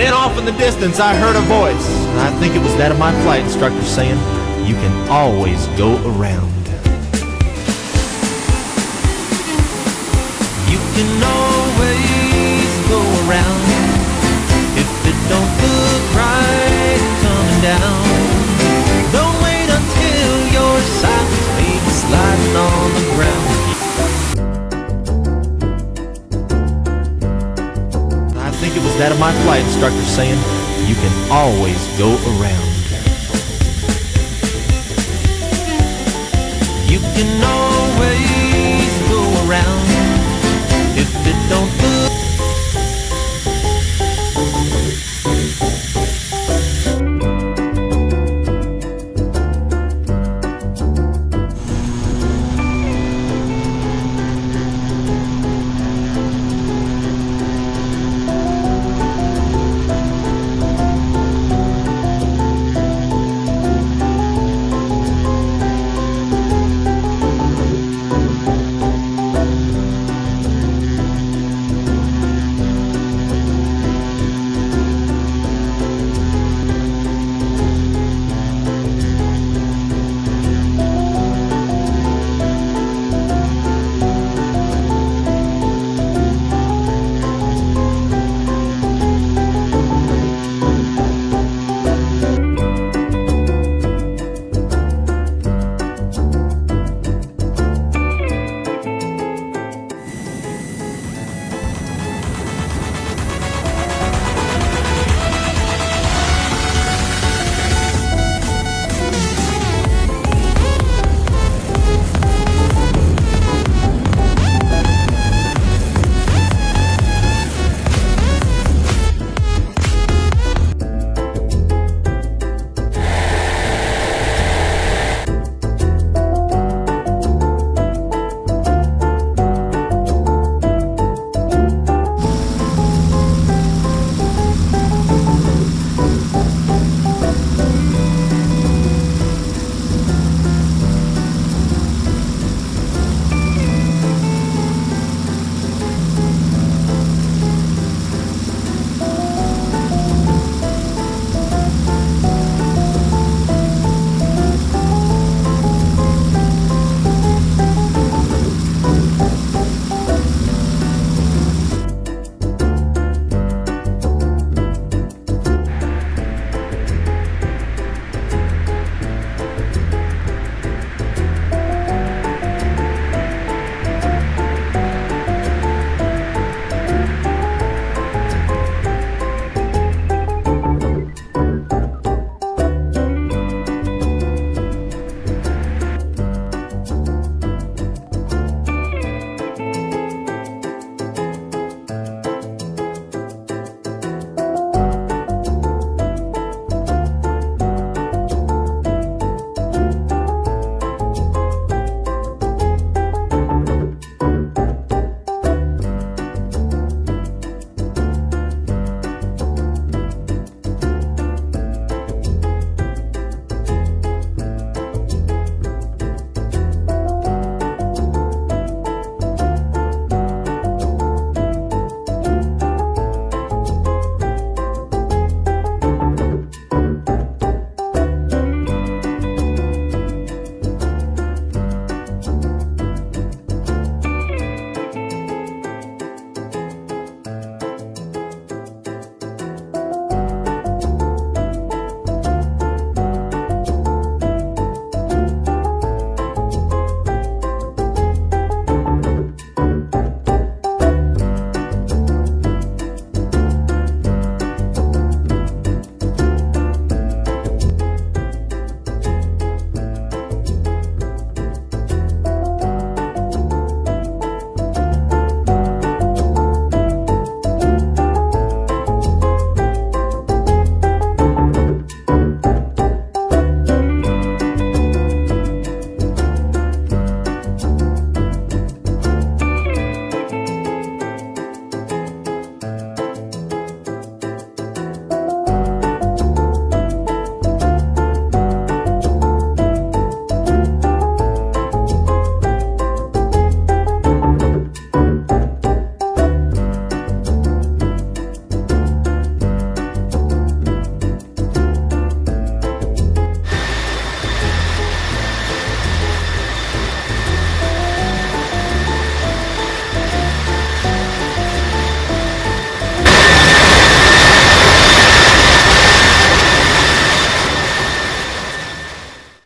then off in the distance, I heard a voice. I think it was that of my flight instructor saying, You can always go around. You can always go around if it don't look right coming down. Don't wait until your silence baby sliding on the ground. That of my flight instructor saying, You can always go around. You can always